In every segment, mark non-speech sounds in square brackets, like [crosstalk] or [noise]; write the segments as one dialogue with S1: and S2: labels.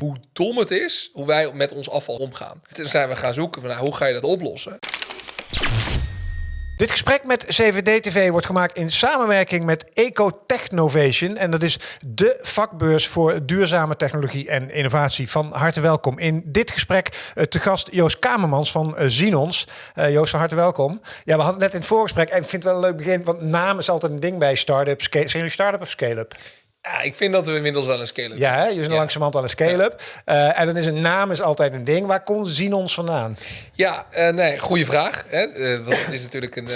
S1: hoe dom het is hoe wij met ons afval omgaan. Toen zijn we gaan zoeken van nou, hoe ga je dat oplossen.
S2: Dit gesprek met CVD-TV wordt gemaakt in samenwerking met Ecotechnovation. En dat is de vakbeurs voor duurzame technologie en innovatie. Van harte welkom. In dit gesprek uh, te gast Joost Kamermans van uh, Zinons. Uh, Joost, van harte welkom. Ja, we hadden net in het voorgesprek. En ik vind het wel een leuk begin, want naam is altijd een ding bij start-up. Zijn jullie start-up of scale-up?
S1: Ja, ik vind dat we inmiddels wel een scale-up
S2: Ja, hè? je is ja. langzamerhand al een scale-up. Ja. Uh, en dan is een naam is altijd een ding. Waar komt Zinons vandaan?
S1: Ja, uh, nee, goede vraag. Hè? Uh, want het is natuurlijk een,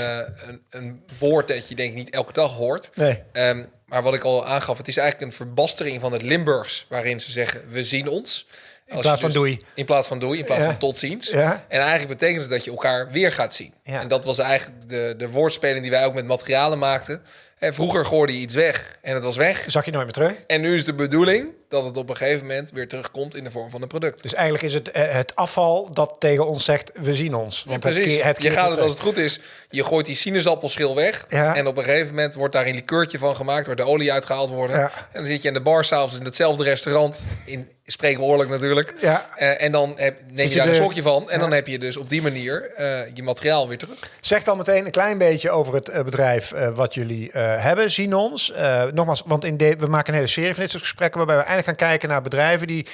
S1: een, een, woord dat je denk ik niet elke dag hoort. Nee. Um, maar wat ik al aangaf, het is eigenlijk een verbastering van het Limburgs... waarin ze zeggen, we zien ons.
S2: In plaats van dus, doei.
S1: In plaats van doei, in plaats ja. van tot ziens. Ja. En eigenlijk betekent het dat je elkaar weer gaat zien. Ja. En dat was eigenlijk de, de woordspeling die wij ook met materialen maakten. En vroeger gooide je iets weg en het was weg.
S2: Zag je nooit meer terug.
S1: En nu is de bedoeling dat het op een gegeven moment weer terugkomt in de vorm van een product.
S2: Dus eigenlijk is het eh, het afval dat tegen ons zegt, we zien ons.
S1: Want ja, precies. Het, het je gaat het als het goed is, je gooit die sinaasappelschil weg. Ja. En op een gegeven moment wordt daar een likeurtje van gemaakt, waar de olie uitgehaald wordt. Ja. En dan zit je in de bar s'avonds in hetzelfde restaurant, in spreekwoordelijk natuurlijk. Ja. Uh, en dan heb, neem je daar een sokje van. En dan heb je dus op die manier uh, je materiaal weer terug.
S2: Zeg dan meteen een klein beetje over het bedrijf wat jullie hebben, Sinons. nogmaals, want in de, we maken een hele serie van dit soort gesprekken waarbij we eigenlijk gaan kijken naar bedrijven die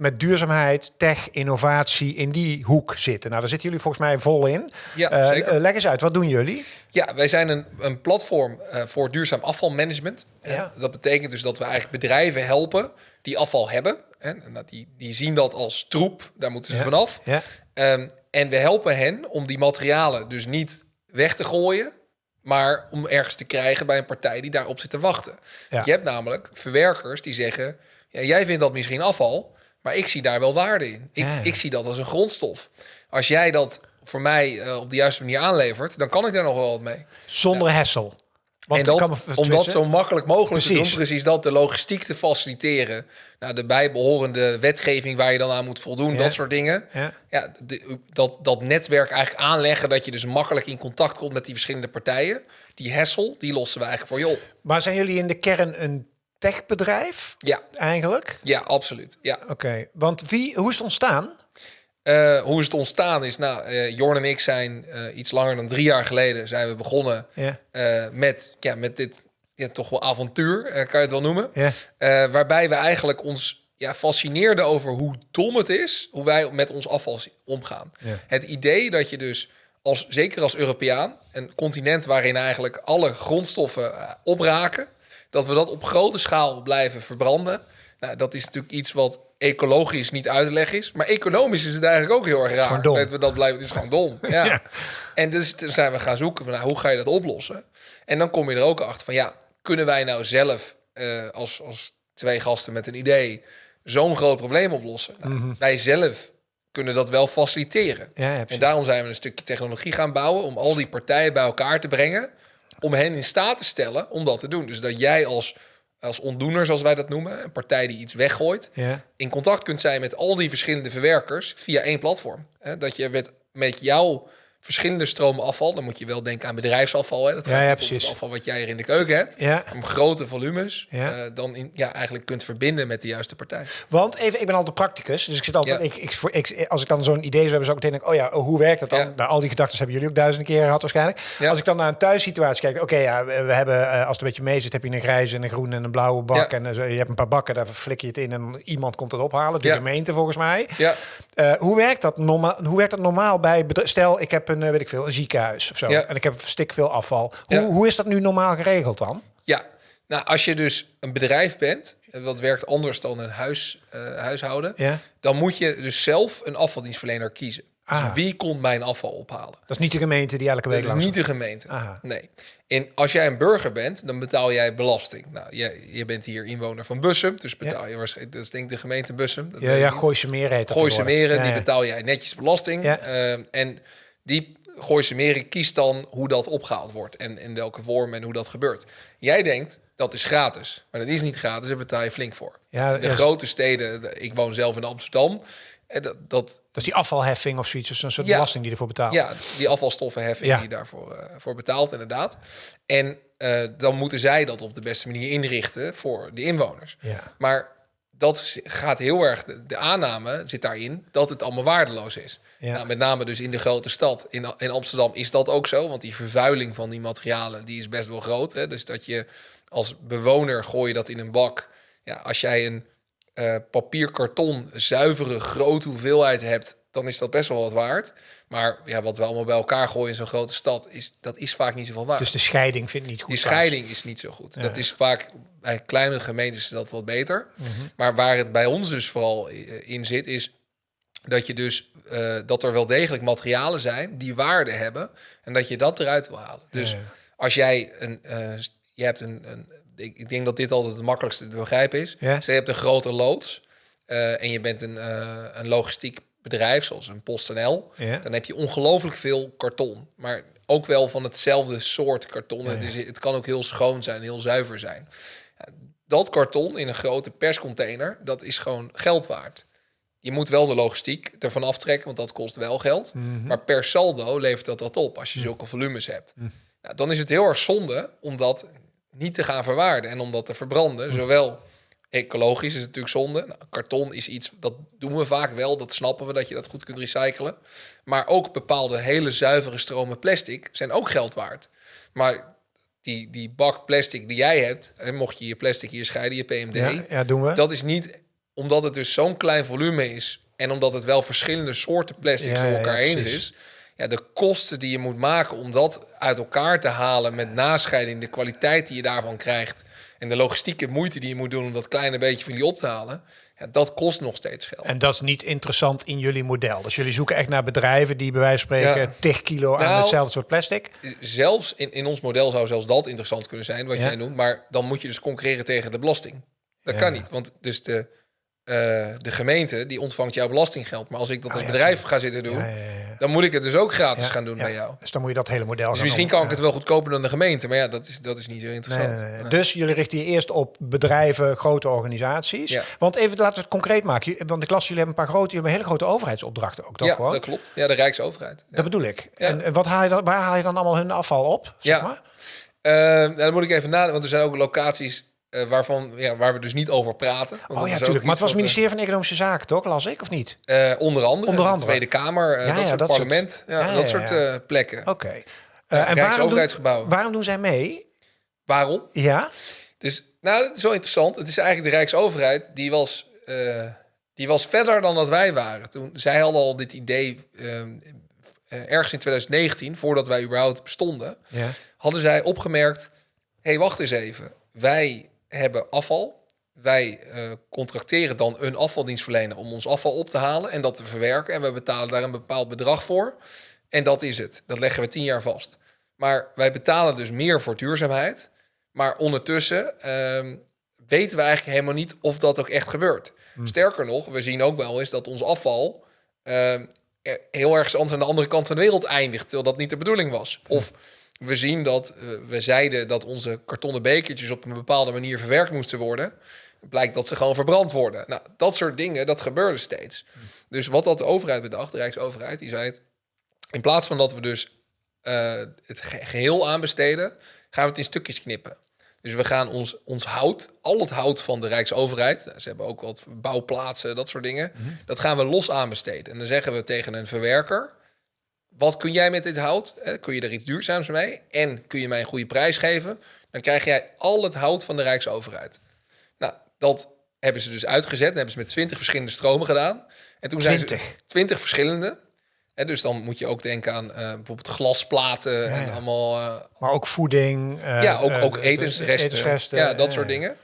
S2: met duurzaamheid, tech, innovatie in die hoek zitten. Nou, daar zitten jullie volgens mij vol in. Ja, uh, zeker. Uh, leg eens uit, wat doen jullie?
S1: Ja, wij zijn een, een platform uh, voor duurzaam afvalmanagement. Ja. dat betekent dus dat we eigenlijk bedrijven helpen die afval hebben. En, en die, die zien dat als troep, daar moeten ze ja. vanaf. Ja. Um, en we helpen hen om die materialen dus niet weg te gooien, maar om ergens te krijgen bij een partij die daarop zit te wachten. Ja. Je hebt namelijk verwerkers die zeggen ja, jij vindt dat misschien afval, maar ik zie daar wel waarde in. Ik, ik zie dat als een grondstof. Als jij dat voor mij uh, op de juiste manier aanlevert, dan kan ik daar nog wel wat mee.
S2: Zonder ja. hessel.
S1: Want en dat, om dat zo makkelijk mogelijk precies. te doen, precies dat, de logistiek te faciliteren. Nou, de bijbehorende wetgeving waar je dan aan moet voldoen, ja. dat soort dingen. Ja, ja de, dat, dat netwerk eigenlijk aanleggen, dat je dus makkelijk in contact komt met die verschillende partijen. Die hessel, die lossen we eigenlijk voor je op.
S2: Maar zijn jullie in de kern een techbedrijf? Ja. Eigenlijk?
S1: Ja, absoluut. Ja.
S2: Oké, want wie, hoe is het ontstaan?
S1: Uh, hoe is het ontstaan is, nou, uh, Jorn en ik zijn uh, iets langer dan drie jaar geleden zijn we begonnen ja. met, ja, met dit ja, toch wel avontuur, kan je het wel noemen. Ja. waarbij we eigenlijk ons ja, fascineerden over hoe dom het is, hoe wij met ons afval omgaan. Ja. Het idee dat je dus, als, zeker als Europeaan, een continent waarin eigenlijk alle grondstoffen opraken, dat we dat op grote schaal blijven verbranden. Nou, dat is natuurlijk iets wat ecologisch niet uit te leggen is. Maar economisch is het eigenlijk ook heel erg raar. Dat we dat blijven, het is gewoon dom. [laughs] Ja. En dus zijn we gaan zoeken van nou, hoe ga je dat oplossen? En dan kom je er ook achter van ja, kunnen wij nou zelf uh, als, als twee gasten met een idee zo'n groot probleem oplossen? Nou, mm -hmm. Wij zelf kunnen dat wel faciliteren. Ja, en daarom zijn we een stukje technologie gaan bouwen om al die partijen bij elkaar te brengen om hen in staat te stellen om dat te doen. Dus dat jij als, als ontdoener, zoals wij dat noemen, een partij die iets weggooit, ja. in contact kunt zijn met al die verschillende verwerkers via één platform. Dat je met, met jouw verschillende stromen afval. Dan moet je wel denken aan bedrijfsafval. Hè? Dat ja, ja, precies. Het afval wat jij er in de keuken hebt. Ja. Om grote volumes. Ja. Uh, dan in, ja, eigenlijk kunt verbinden met de juiste partij.
S2: Want even, ik ben altijd practicus. Dus ik zit altijd. Ja. Ik, ik, ik, als ik dan zo'n idee zou hebben, zou ik meteen denken: oh ja, hoe werkt dat dan? Ja. Nou, al die gedachten hebben jullie ook duizenden keren gehad waarschijnlijk. Als ik dan naar een thuissituatie kijk, oké, ja, we, hebben uh, als het een beetje mee zit, heb je een grijze en een groene en een blauwe bak. En uh, je hebt een paar bakken, daar flik je het in en iemand komt het ophalen. De gemeente volgens mij. Ja. hoe werkt dat normaal? Hoe werkt dat normaal bij? Stel, ik heb een, weet ik veel, een ziek ziekenhuis of zo. Ja. En ik heb stik veel afval. Hoe, ja. hoe is dat nu normaal geregeld dan?
S1: Ja, nou, als je dus een bedrijf bent, wat werkt anders dan een huis, uh, huishouden, ja. dan moet je dus zelf een afvaldienstverlener kiezen. Dus ah. wie komt mijn afval ophalen?
S2: Dat is niet de gemeente die elke week
S1: Dat is niet de gemeente. Aha. Nee. En als jij een burger bent, dan betaal jij belasting. Nou, je, je bent hier inwoner van Bussum, dus betaal je waarschijnlijk, dat is denk ik de gemeente Bussum.
S2: Dat ja, ja, Gooise Meren heet dat
S1: Gooise Meren, ja, die betaal jij netjes belasting. Ja. Uh, en die Gooise Meren kiest dan hoe dat opgehaald wordt en in welke vorm en hoe dat gebeurt. Jij denkt dat is gratis, maar dat is niet gratis, daar betaal je flink voor. Ja, de grote steden, ik woon zelf in Amsterdam,
S2: dat, dat, dat is die afvalheffing of zoiets, dus een soort ja, belasting die ervoor betaalt.
S1: Ja, die afvalstoffenheffing ja. die daarvoor uh, voor betaalt, inderdaad. En uh, dan moeten zij dat op de beste manier inrichten voor de inwoners. Ja. Maar dat gaat heel erg, de, aanname zit daarin dat het allemaal waardeloos is. Ja. Nou, met name dus in de grote stad. In, in Amsterdam is dat ook zo, want die vervuiling van die materialen die is best wel groot. Hè? Dus dat je als bewoner gooi je dat in een bak. Ja, als jij een uh, papier, karton, zuivere grote hoeveelheid hebt, dan is dat best wel wat waard. Maar ja, wat we allemaal bij elkaar gooien in zo'n grote stad, is, dat is vaak niet zoveel waard.
S2: Dus de scheiding vindt niet goed
S1: Die scheiding is niet zo goed. Dat is vaak bij kleine gemeentes dat wat beter. Mhm. Maar waar het bij ons dus vooral in zit, is dat je dus uh, dat er wel degelijk materialen zijn die waarde hebben en dat je dat eruit wil halen. Dus als jij een, uh, je hebt een, een ik, ik, denk dat dit altijd het makkelijkste te begrijpen is. Ja. Dus je hebt een grote loods uh, en je bent een, een logistiek bedrijf, zoals een PostNL, ja. dan heb je ongelooflijk veel karton. Maar ook wel van hetzelfde soort karton. Het, is, het kan ook heel schoon zijn, heel zuiver zijn. dat karton in een grote perscontainer, dat is gewoon geld waard. Je moet wel de logistiek ervan aftrekken, want dat kost wel geld. Mhm. Maar per saldo levert dat dat op als je mhm. zulke volumes hebt. Mhm. Nou, dan is het heel erg zonde om dat niet te gaan verwaarden en om dat te verbranden. Zowel ecologisch is natuurlijk zonde. Nou, karton is iets, dat doen we vaak wel. Dat snappen we, dat je dat goed kunt recyclen. Maar ook bepaalde hele zuivere stromen plastic zijn ook geld waard. Maar die, die bak plastic die jij hebt, en mocht je je plastic hier scheiden, je PMD,
S2: ja, ja, doen we.
S1: dat is niet omdat het dus zo'n klein volume is en omdat het wel verschillende soorten plastic ja, door elkaar heen is. Ja, de kosten die je moet maken om dat uit elkaar te halen met nascheiding, de kwaliteit die je daarvan krijgt en de logistieke moeite die je moet doen om dat kleine beetje van die op te halen, ja, dat kost nog steeds geld.
S2: En dat is niet interessant in jullie model. Dus jullie zoeken echt naar bedrijven die bij wijze van spreken ja. 10 kilo aan nou, hetzelfde soort plastic.
S1: Zelfs in, in ons model zou zelfs dat interessant kunnen zijn, wat jij noemt. Maar dan moet je dus concurreren tegen de belasting. Dat kan niet, want dus de uh, de gemeente die ontvangt jouw belastinggeld. Maar als ik dat als oh bedrijf ga zitten doen, dan moet ik het dus ook gratis gaan doen bij jou.
S2: Dus dan moet je dat hele model.
S1: Dus misschien kan ik het wel goedkoper dan de gemeente, maar ja, dat is, dat is niet zo interessant. Nee,
S2: dus jullie richten je eerst op bedrijven, grote organisaties. Want even laten we het concreet maken. Want ik las jullie hebben een paar grote, jullie hebben hele grote overheidsopdrachten ook, toch?
S1: Ja, dat klopt. Ja, de Rijksoverheid.
S2: Dat bedoel ik. En wat haal je dan, waar haal je dan allemaal hun afval op? Zeg maar?
S1: Uh, dan moet ik even nadenken, want er zijn ook locaties uh, waarvan, ja, waar we dus niet over praten.
S2: Oh ja, natuurlijk. Maar het was het ministerie van Economische Zaken, toch? Las ik of niet?
S1: Uh, onder andere. Onder andere. Tweede Kamer, uh, ja, dat ja, soort dat parlement. Soort... Ja, dat soort plekken.
S2: Oké. Okay. en waarom waarom doen zij mee?
S1: Waarom?
S2: Ja.
S1: Dus, nou, het is wel interessant. Het is eigenlijk de Rijksoverheid, die was, die was verder dan dat wij waren. Toen, zij hadden al dit idee ergens in 2019, voordat wij überhaupt bestonden, ja. hadden zij opgemerkt, hé, hey, wacht eens even. Wij hebben afval. Wij uh, contracteren dan een afvaldienstverlener om ons afval op te halen en dat te verwerken. En we betalen daar een bepaald bedrag voor. En dat is het. Dat leggen we tien jaar vast. Maar wij betalen dus meer voor duurzaamheid. Maar ondertussen uh, weten we eigenlijk helemaal niet of dat ook echt gebeurt. Hm. Sterker nog, we zien ook wel eens dat ons afval uh, heel erg aan de andere kant van de wereld eindigt, terwijl dat niet de bedoeling was. Hm. Of we zien dat uh, we zeiden dat onze kartonnen bekertjes op een bepaalde manier verwerkt moesten worden. Blijkt dat ze gewoon verbrand worden. Nou, dat soort dingen, dat gebeurde steeds. Dus wat had de overheid bedacht, de Rijksoverheid, die zei het. In plaats van dat we dus uh, het geheel aanbesteden, gaan we het in stukjes knippen. Dus we gaan ons, ons hout, al het hout van de Rijksoverheid, ze hebben ook wat bouwplaatsen, dat soort dingen, mhm. dat gaan we los aanbesteden. En dan zeggen we tegen een verwerker, wat kun jij met dit hout? kun je er iets duurzaams mee? En kun je mij een goede prijs geven? Dan krijg jij al het hout van de Rijksoverheid. Nou, dat hebben ze dus uitgezet. Dat hebben ze met 20 verschillende stromen gedaan. En toen 20. zijn ze 20 verschillende. En dus dan moet je ook denken aan uh, bijvoorbeeld glasplaten en allemaal. Uh,
S2: maar ook voeding.
S1: Uh, ja, ook, ook etensresten. etensresten. Ja, dat soort dingen.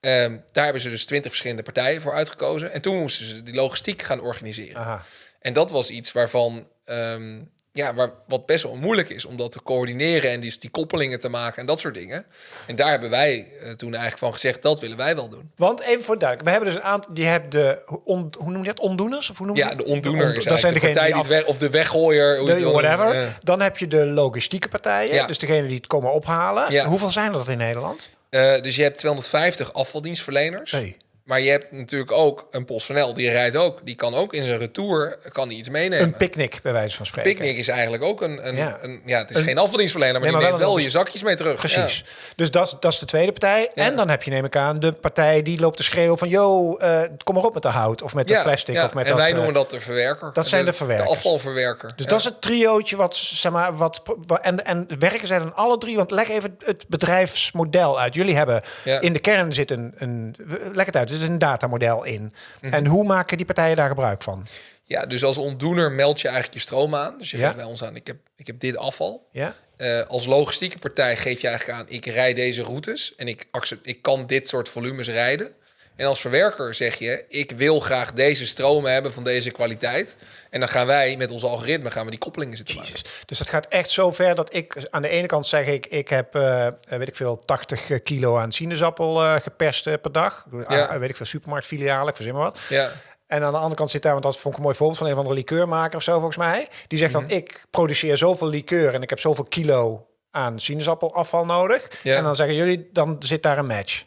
S1: Um, daar hebben ze dus 20 verschillende partijen voor uitgekozen. En toen moesten ze die logistiek gaan organiseren. Aha. En dat was iets waarvan um, ja, waar, wat best wel moeilijk is om dat te coördineren en die, die koppelingen te maken en dat soort dingen. En daar hebben wij uh, toen eigenlijk van gezegd, dat willen wij wel doen.
S2: Want even voor duidelijk, we hebben dus een aantal, die hebben de, on, hoe noem je dat, ondoeners? Of hoe noem
S1: je
S2: ja,
S1: de ondoener de dat zijn de partij die, af, weg, of de weggooier.
S2: De, whatever. Dan heb je de logistieke partijen, ja. dus degene die het komen ophalen. Ja. Hoeveel zijn er dat in Nederland?
S1: Uh, dus je hebt 250 afvaldienstverleners. Hey. Maar je hebt natuurlijk ook een PostNL, die rijdt ook. Die kan ook in zijn retour kan die iets meenemen.
S2: Een picknick, bij wijze van spreken.
S1: Picknick is eigenlijk ook een... een ja. Een, ja het is geen afvaldienstverlener, maar, nee, die neemt wel, je zakjes mee terug.
S2: Precies. Dus dat, dat is de tweede partij. En dan heb je, neem ik aan, de partij die loopt te schreeuwen van... yo, uh, kom maar op met de hout of met de plastic. Of met
S1: en wij noemen dat de verwerker.
S2: Dat zijn de, verwerkers.
S1: De afvalverwerker.
S2: Dus dat is het triootje wat, zeg maar, wat... En, en werken zijn dan alle drie, want leg even het bedrijfsmodel uit. Jullie hebben in de kern zit een... een leg het uit, is een datamodel in. Mhm. En hoe maken die partijen daar gebruik van?
S1: Ja, dus als ontdoener meld je eigenlijk je stroom aan. Dus je geeft bij ons aan, ik heb, ik heb dit afval.
S2: Ja.
S1: Uh, als logistieke partij geef je eigenlijk aan, ik rijd deze routes en ik, accept, ik kan dit soort volumes rijden. En als verwerker zeg je, ik wil graag deze stromen hebben van deze kwaliteit. En dan gaan wij met ons algoritme gaan we die koppelingen zitten maken.
S2: Dus dat gaat echt zo ver dat ik aan de ene kant zeg ik, ik heb uh, weet ik veel 80 kilo aan sinaasappel uh, geperst per dag. Ja. Ah, weet ik veel supermarktfilialen, ik verzin maar wat.
S1: Ja.
S2: En aan de andere kant zit daar, want dat vond ik een mooi voorbeeld van een van de liqueurmaker of zo volgens mij. Die zegt dan, mhm. ik produceer zoveel liqueur en ik heb zoveel kilo aan sinaasappelafval nodig. Ja. En dan zeggen jullie, dan zit daar een match.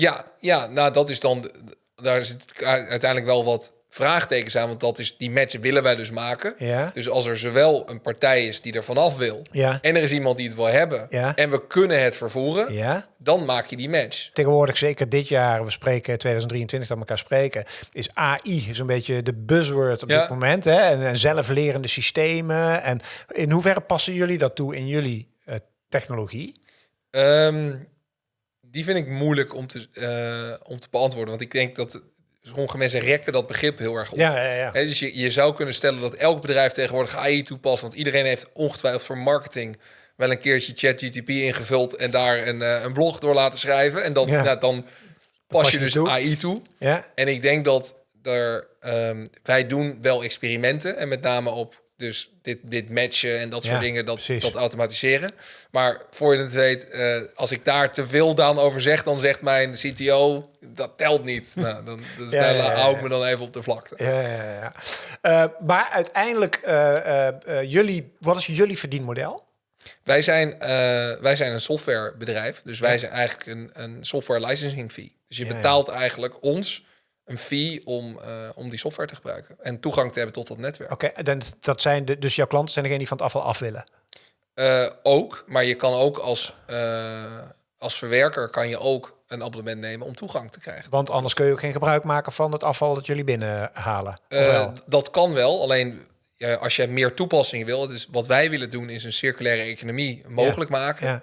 S1: Ja, ja, nou dat is dan, daar zit uiteindelijk wel wat vraagtekens aan, want dat is die match willen wij dus maken.
S2: Ja.
S1: Dus als er zowel een partij is die er vanaf wil,
S2: ja.
S1: en er is iemand die het wil hebben,
S2: ja.
S1: en we kunnen het vervoeren,
S2: ja.
S1: dan maak je die match.
S2: Tegenwoordig, zeker dit jaar, we spreken 2023 dat elkaar spreken, is AI is een beetje de buzzword op dit moment. Hè? En, en, zelflerende systemen. En in hoeverre passen jullie dat toe in jullie uh, technologie?
S1: Um, die vind ik moeilijk om te, uh, om te beantwoorden. Want ik denk dat sommige mensen rekken dat begrip heel erg op.
S2: Ja, ja, ja.
S1: dus je, je zou kunnen stellen dat elk bedrijf tegenwoordig AI toepast. Want iedereen heeft ongetwijfeld voor marketing wel een keertje ChatGTP ingevuld en daar een, uh, een blog door laten schrijven. En dan, ja. nou, dan pas, pas je dus toe. AI toe.
S2: Ja.
S1: En ik denk dat er, um, wij doen wel experimenten en met name op dus dit, dit matchen en dat soort dingen, dat, dat automatiseren. Maar voor je het weet, uh, als ik daar te veel dan over zeg, dan zegt mijn CTO, dat telt niet. [laughs] nou, dan dus ja, ja, hou ik me dan even op de vlakte.
S2: Ja, ja, ja. Uh, maar uiteindelijk, uh, jullie, wat is jullie verdienmodel?
S1: Wij zijn, wij zijn een softwarebedrijf, dus wij zijn eigenlijk een, een software licensing fee. Dus je betaalt eigenlijk ons een fee om, uh, om die software te gebruiken en toegang te hebben tot dat netwerk.
S2: Oké, okay, dat zijn de, dus jouw klanten zijn degene die van het afval af willen?
S1: Uh, ook, maar je kan ook als, uh, als verwerker kan je ook een abonnement nemen om toegang te krijgen.
S2: Want anders kun je ook geen gebruik maken van het afval dat jullie binnenhalen.
S1: dat kan wel, alleen ja, als je meer toepassingen wil, dus wat wij willen doen is een circulaire economie mogelijk maken.
S2: Ja.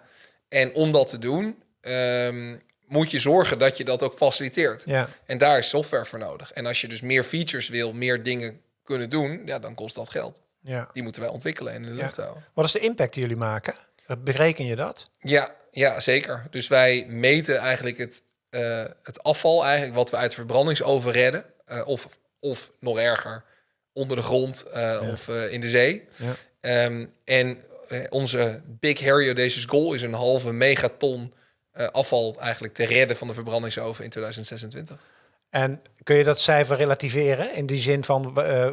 S1: En om dat te doen, um, moet je zorgen dat je dat ook faciliteert.
S2: Ja.
S1: En daar is software voor nodig. En als je dus meer features wil, meer dingen kunnen doen, ja, dan kost dat geld.
S2: Ja.
S1: Die moeten wij ontwikkelen en in de lucht houden.
S2: Wat is de impact die jullie maken? Bereken je dat?
S1: Ja, ja zeker. Dus wij meten eigenlijk het, uh, het afval, eigenlijk wat we uit de verbrandingsoven redden. Uh, of, of nog erger, onder de grond uh, ja. of in de zee.
S2: Ja.
S1: Um, en onze Big Harry Audacious Goal is een halve megaton uh, afval eigenlijk te redden van de verbrandingsoven in 2026.
S2: En kun je dat cijfer relativeren in die zin van, uh,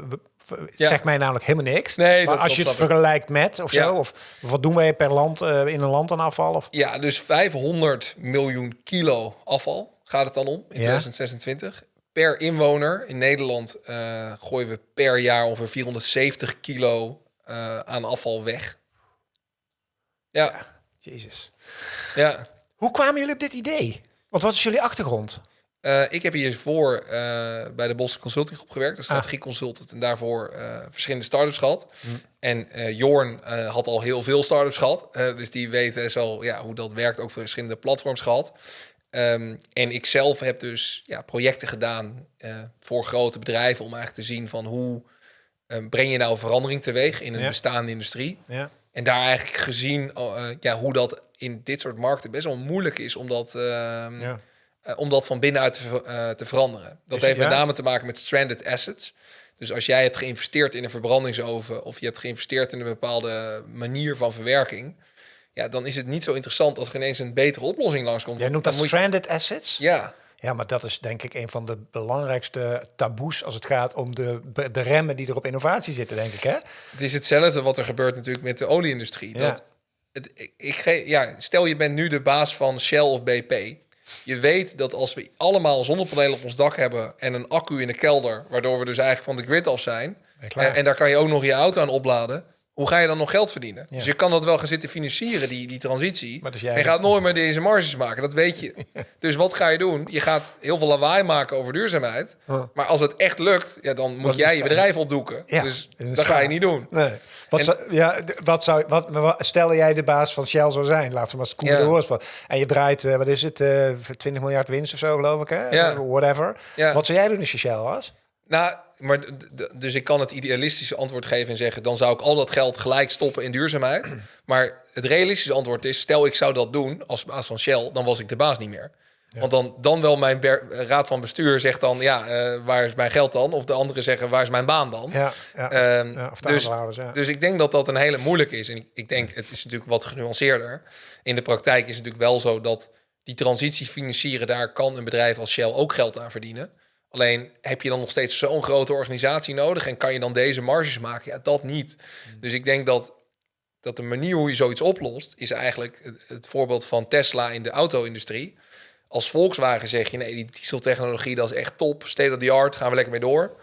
S2: ja. zegt mij namelijk helemaal niks.
S1: Nee,
S2: maar als je het vergelijkt met of zo, of wat doen wij per land uh, in een land aan afval? Of?
S1: Ja, dus 500 miljoen kilo afval gaat het dan om in 2026. Per inwoner in Nederland uh, gooien we per jaar ongeveer 470 kilo aan afval weg. Ja.
S2: Jezus.
S1: Ja.
S2: Hoe kwamen jullie op dit idee? Want wat is jullie achtergrond?
S1: Uh, ik heb hiervoor uh, bij de Bos Consulting Groep gewerkt, als strategie ah. consultant, en daarvoor uh, verschillende startups gehad. Mm. En Jorn had al heel veel startups gehad, dus die weet best wel ja, hoe dat werkt, ook voor verschillende platforms gehad. Um, en ik zelf heb dus ja, projecten gedaan voor grote bedrijven om eigenlijk te zien van hoe breng je nou verandering teweeg in een ja. bestaande industrie.
S2: Ja.
S1: En daar eigenlijk gezien ja, hoe dat in dit soort markten best wel moeilijk is om dat, uh, ja. uh, om dat van binnenuit te, uh, te veranderen. Dat heeft met name te maken met stranded assets. Dus als jij hebt geïnvesteerd in een verbrandingsoven of je hebt geïnvesteerd in een bepaalde manier van verwerking, ja, dan is het niet zo interessant als er ineens een betere oplossing langskomt.
S2: Jij noemt dat stranded assets?
S1: Ja.
S2: Ja, maar dat is denk ik een van de belangrijkste taboes als het gaat om de, de remmen die er op innovatie zitten, denk ik. Hè?
S1: Het is hetzelfde wat er gebeurt natuurlijk met de olieindustrie. Ja. Dat het, ik, ik, ja, stel je bent nu de baas van Shell of BP. Je weet dat als we allemaal zonnepanelen op ons dak hebben en een accu in de kelder, waardoor we dus eigenlijk van de grid af zijn, en, en daar kan je ook nog je auto aan opladen, hoe ga je dan nog geld verdienen? Dus je kan dat wel gaan zitten financieren, die, die transitie. Maar jij... En je gaat nooit meer deze marges maken, dat weet je. [laughs] Dus wat ga je doen? Je gaat heel veel lawaai maken over duurzaamheid. Maar als het echt lukt, ja, dan moet jij je bedrijf opdoeken. Ja, dus dat ga je niet doen. Nee.
S2: Wat, zou, ja, wat zou, wat, stel jij de baas van Shell zou zijn, laten we maar eens ja. de. En je draait, uh, wat is het, uh, eh, 20 miljard winst of zo, geloof ik, hè? Ja. Whatever. Wat zou jij doen als je Shell was?
S1: Nou, maar dus ik kan het idealistische antwoord geven en zeggen: dan zou ik al dat geld gelijk stoppen in duurzaamheid. [clears throat] Maar het realistische antwoord is: stel ik zou dat doen als baas van Shell, dan was ik de baas niet meer. Want dan, dan wel mijn raad van bestuur zegt dan: ja, uh, waar is mijn geld dan? Of de anderen zeggen: waar is mijn baan dan? Ja, ja, um, dus, dus ik denk dat dat een hele moeilijke is. En ik, ik denk, het is natuurlijk wat genuanceerder. In de praktijk is het natuurlijk wel zo dat die transitie financieren, daar kan een bedrijf als Shell ook geld aan verdienen. Alleen heb je dan nog steeds zo'n grote organisatie nodig en kan je dan deze marges maken? Ja, dat niet. Hmm. Dus ik denk dat, dat de manier hoe je zoiets oplost, is eigenlijk het, voorbeeld van Tesla in de auto-industrie. Als Volkswagen zeg je, nee, die dieseltechnologie dat is echt top, state of the art, gaan we lekker mee door.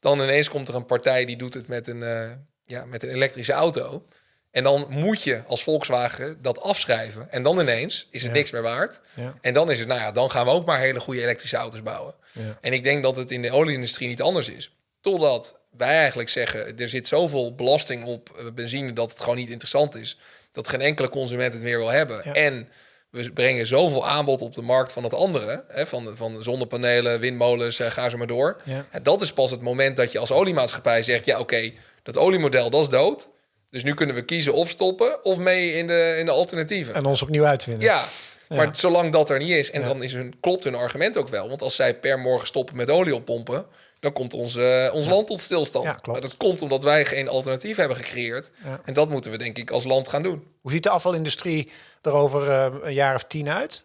S1: Dan ineens komt er een partij die doet het met een, uh, ja, met een elektrische auto. En dan moet je als Volkswagen dat afschrijven. En dan ineens is het niks meer waard. Ja. En dan is het, nou ja, dan gaan we ook maar hele goede elektrische auto's bouwen. Ja. En ik denk dat het in de olieindustrie niet anders is. Totdat wij eigenlijk zeggen, er zit zoveel belasting op eh, benzine dat het gewoon niet interessant is. Dat geen enkele consument het meer wil hebben. En we brengen zoveel aanbod op de markt van het andere. Hè, van, van zonnepanelen, windmolens, uh, ga ze maar door. En dat is pas het moment dat je als oliemaatschappij zegt, ja oké, dat oliemodel dat is dood. Dus nu kunnen we kiezen of stoppen of mee in de, in de alternatieven.
S2: En ons opnieuw uitvinden.
S1: Ja, maar zolang dat er niet is, en dan is hun, klopt hun argument ook wel. Want als zij per morgen stoppen met olie oppompen, dan komt ons, uh, ons land tot stilstand. Ja, maar dat komt omdat wij geen alternatief hebben gecreëerd. En dat moeten we denk ik als land gaan doen.
S2: Hoe ziet de afvalindustrie er over uh, een jaar of tien uit?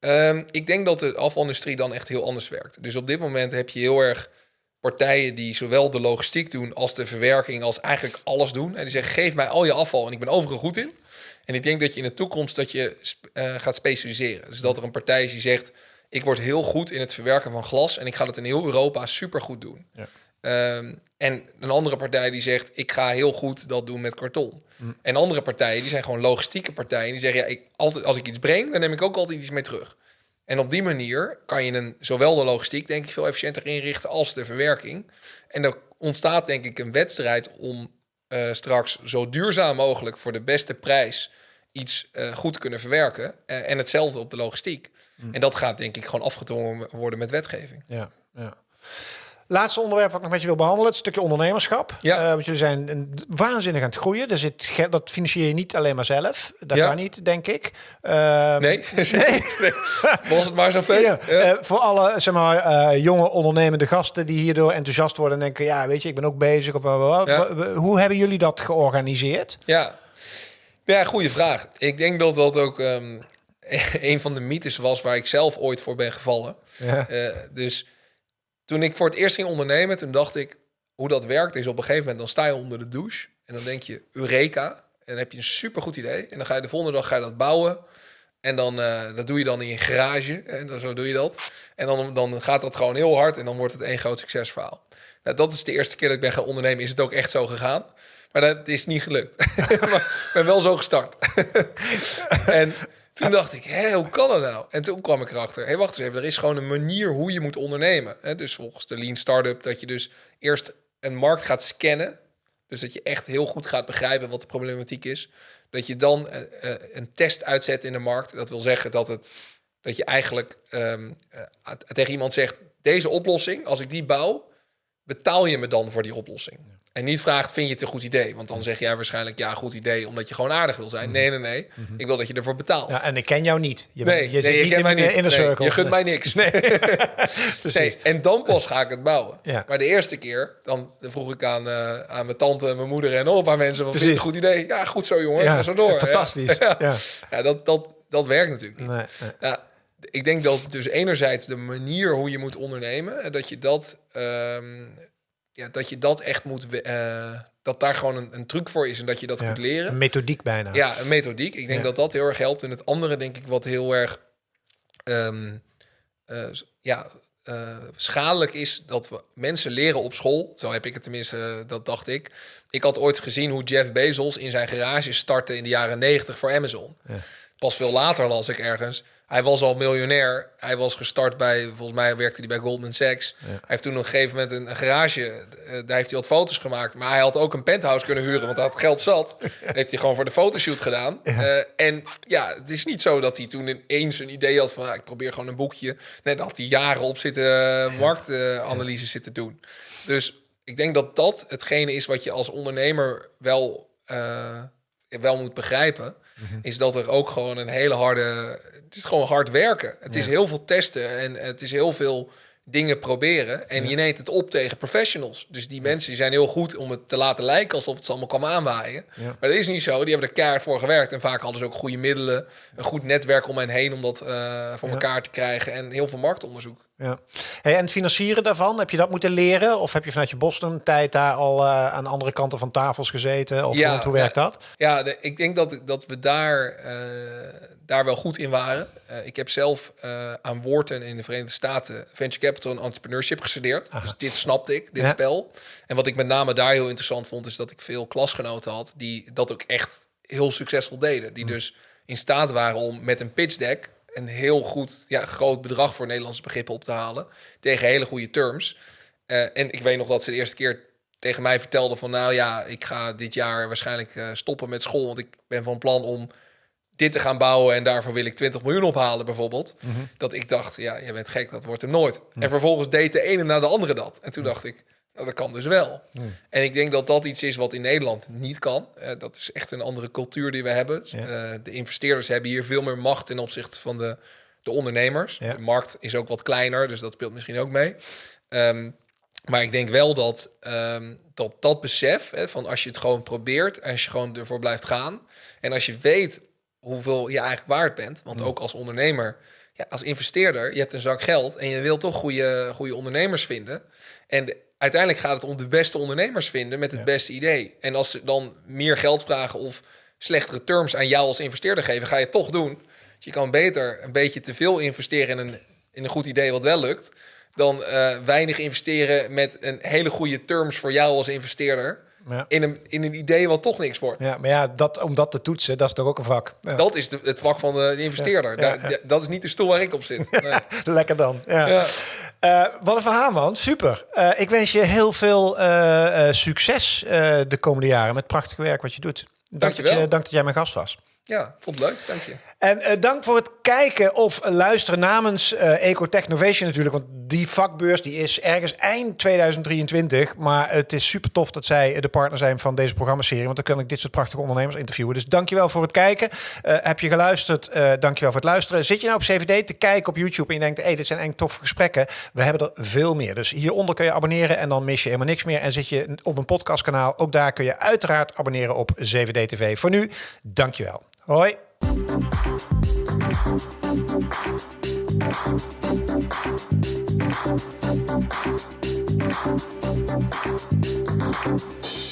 S1: Um, ik denk dat de afvalindustrie dan echt heel anders werkt. Dus op dit moment heb je heel erg partijen die zowel de logistiek doen als de verwerking, als eigenlijk alles doen. En die zeggen, geef mij al je afval en ik ben overal goed in. En ik denk dat je in de toekomst dat je uh, gaat specialiseren. Dus dat er een partij is die zegt, ik word heel goed in het verwerken van glas en ik ga het in heel Europa super goed doen. Ja. Um, en een andere partij die zegt, ik ga heel goed dat doen met karton. Mm. En andere partijen, die zijn gewoon logistieke partijen. Die zeggen, ja, ik, altijd, als ik iets breng, dan neem ik ook altijd iets mee terug. En op die manier kan je een, zowel de logistiek, denk ik, veel efficiënter inrichten als de verwerking. En er ontstaat, denk ik, een wedstrijd om uh, straks zo duurzaam mogelijk voor de beste prijs iets uh, goed te kunnen verwerken. Uh, en hetzelfde op de logistiek. Mm. En dat gaat, denk ik, gewoon afgedwongen worden met wetgeving.
S2: Ja, ja. Laatste onderwerp wat ik nog met je wil behandelen, het stukje ondernemerschap. Ja. Uh, want jullie zijn waanzinnig aan het groeien. Er zit, dat financier je niet alleen maar zelf. Dat ja. kan niet, denk ik.
S1: Uh, nee, [laughs] nee. was het maar zo feest. Ja.
S2: Uh, voor alle zeg maar, uh, jonge ondernemende gasten die hierdoor enthousiast worden en denken, ja, weet je, ik ben ook bezig. Op, Hoe hebben jullie dat georganiseerd?
S1: Ja, ja goede vraag. Ik denk dat dat ook um, [laughs] een van de mythes was waar ik zelf ooit voor ben gevallen. Ja. dus toen ik voor het eerst ging ondernemen, toen dacht ik, hoe dat werkt is op een gegeven moment, dan sta je onder de douche en dan denk je, Eureka. En dan heb je een supergoed idee. En dan ga je de volgende dag ga je dat bouwen. En dan, uh, dat doe je dan in je garage. En dan, zo doe je dat. En dan, dan gaat dat gewoon heel hard en dan wordt het één groot succesverhaal. Nou, dat is de eerste keer dat ik ben gaan ondernemen. Is het ook echt zo gegaan? Maar dat is niet gelukt. [laughs] ik ben wel zo gestart. [laughs] en toen dacht ik, hé, hoe kan dat nou? En toen kwam ik erachter, hé, hey, wacht eens even, er is gewoon een manier hoe je moet ondernemen. Hè? Dus volgens de Lean Startup, dat je dus eerst een markt gaat scannen. Dus dat je echt heel goed gaat begrijpen wat de problematiek is. Dat je dan uh, uh, een test uitzet in de markt. Dat wil zeggen dat, het, dat je eigenlijk um, uh, tegen iemand zegt, deze oplossing, als ik die bouw, betaal je me dan voor die oplossing? En niet vraagt, vind je het een goed idee? Want dan zeg jij waarschijnlijk, ja, goed idee, omdat je gewoon aardig wil zijn. Mhm. Nee, nee, nee. Mhm. Ik wil dat je ervoor betaalt.
S2: Ja, en ik ken jou niet.
S1: Je, nee, je, zit niet in, mij niet. in de nee, Je gunt mij niks. Nee. [laughs] nee. En dan pas ga ik het bouwen. Ja. Maar de eerste keer, dan vroeg ik aan, uh, aan mijn tante, mijn moeder en paar mensen, van, vind je het een goed idee? Ja, goed zo, jongen. Ja, ga zo door.
S2: Fantastisch. [laughs]
S1: Ja, ja. dat, dat, dat werkt natuurlijk niet. Nee, Ja, ik denk dat dus enerzijds de manier hoe je moet ondernemen, dat je dat... Um, ja, dat je dat echt moet. Uh, dat daar gewoon een, een, truc voor is en dat je dat ja, moet leren.
S2: Een methodiek bijna.
S1: Ja, een methodiek. Ik denk dat dat heel erg helpt. En het andere, denk ik, wat heel erg ehm, ja, schadelijk is dat we mensen leren op school. Zo heb ik het tenminste, dat dacht ik. Ik had ooit gezien hoe Jeff Bezos in zijn garage startte in de jaren 90 voor Amazon. Ja. Pas veel later las ik ergens hij was al miljonair. Hij was gestart bij, volgens mij werkte hij bij Goldman Sachs. Hij heeft toen op een gegeven moment een, garage, uh, daar heeft hij wat foto's gemaakt. Maar hij had ook een penthouse kunnen huren, want hij had geld zat. [laughs] heeft hij gewoon voor de fotoshoot gedaan. Uh, en ja, het is niet zo dat hij toen ineens een idee had van, ah, ik probeer gewoon een boekje. Nee, dat had hij jaren op zitten, uh, marktanalyse zitten doen. Dus ik denk dat dat hetgene is wat je als ondernemer wel, wel moet begrijpen. Mhm. Is dat er ook gewoon een hele harde het is gewoon hard werken. Het is heel veel testen en het is heel veel dingen proberen. En je neemt het op tegen professionals. Dus die mensen die zijn heel goed om het te laten lijken alsof het ze allemaal kwam aanwaaien. Maar dat is niet zo. Die hebben er keihard voor gewerkt. En vaak hadden ze ook goede middelen, een goed netwerk om hen heen om dat uh, voor elkaar te krijgen. En heel veel marktonderzoek.
S2: Ja. Hey, en het financieren daarvan, heb je dat moeten leren? Of heb je vanuit je Boston-tijd daar al uh, aan andere kanten van tafels gezeten? Of ja, hoe werkt dat?
S1: Ja, ik denk dat, dat we daar... Uh, daar wel goed in waren. Uh, ik heb zelf aan Wharton in de Verenigde Staten Venture Capital en Entrepreneurship gestudeerd. Dus dit snapte ik, dit spel. En wat ik met name daar heel interessant vond, is dat ik veel klasgenoten had die dat ook echt heel succesvol deden. Die hm. dus in staat waren om met een pitch deck een heel goed, ja, groot bedrag voor Nederlandse begrippen op te halen. Tegen hele goede terms. Uh, en ik weet nog dat ze de eerste keer tegen mij vertelde van nou ja, ik ga dit jaar waarschijnlijk stoppen met school. Want ik ben van plan om dit te gaan bouwen en daarvoor wil ik 20 miljoen ophalen bijvoorbeeld. Mhm. Dat ik dacht, ja, je bent gek, dat wordt hem nooit. En vervolgens deed de ene na de andere dat. En toen dacht ik, dat kan dus wel. En ik denk dat dat iets is wat in Nederland niet kan. Uh, dat is echt een andere cultuur die we hebben. Uh, de investeerders hebben hier veel meer macht ten opzichte van de, de ondernemers. De markt is ook wat kleiner, dus dat speelt misschien ook mee. Um, maar ik denk wel dat um, dat, dat besef, hè, van als je het gewoon probeert... en als je gewoon ervoor blijft gaan... en als je weet hoeveel je eigenlijk waard bent. Want ook als ondernemer, ja, als investeerder, je hebt een zak geld en je wilt toch goede, goede ondernemers vinden. En uiteindelijk gaat het om de beste ondernemers vinden met het beste idee. En als ze dan meer geld vragen of slechtere terms aan jou als investeerder geven, ga je het toch doen. Dus je kan beter een beetje te veel investeren in een, in een goed idee wat wel lukt, dan uh, weinig investeren met een hele goede terms voor jou als investeerder. Ja. In, een, in een idee wat toch niks wordt.
S2: Ja, maar ja, dat, om dat te toetsen, dat is toch ook een vak. Ja.
S1: Dat is de, het vak van de, investeerder. Dat is niet de stoel waar ik op zit. [laughs] Nee.
S2: Lekker dan. Ja. Uh, wat een verhaal, man. Super. Uh, ik wens je heel veel uh, succes de komende jaren met prachtig werk wat je doet. Dank,
S1: Dank je wel.
S2: dank dat jij mijn gast was.
S1: Ja, vond het leuk. Dank je.
S2: En uh, dank voor het kijken of luisteren namens uh, Ecotech Novation natuurlijk. Want die vakbeurs die is ergens eind 2023. Maar het is super tof dat zij de partner zijn van deze programmaserie. Want dan kan ik dit soort prachtige ondernemers interviewen. Dus dankjewel voor het kijken. Heb je geluisterd? Dankjewel voor het luisteren. Zit je nou op CVD te kijken op YouTube en je denkt... hey, dit zijn eigenlijk toffe gesprekken. We hebben er veel meer. Dus hieronder kun je abonneren en dan mis je helemaal niks meer. En zit je op een podcastkanaal, ook daar kun je uiteraard abonneren op CVD TV. Voor nu, dankjewel. Hoi. Thank you.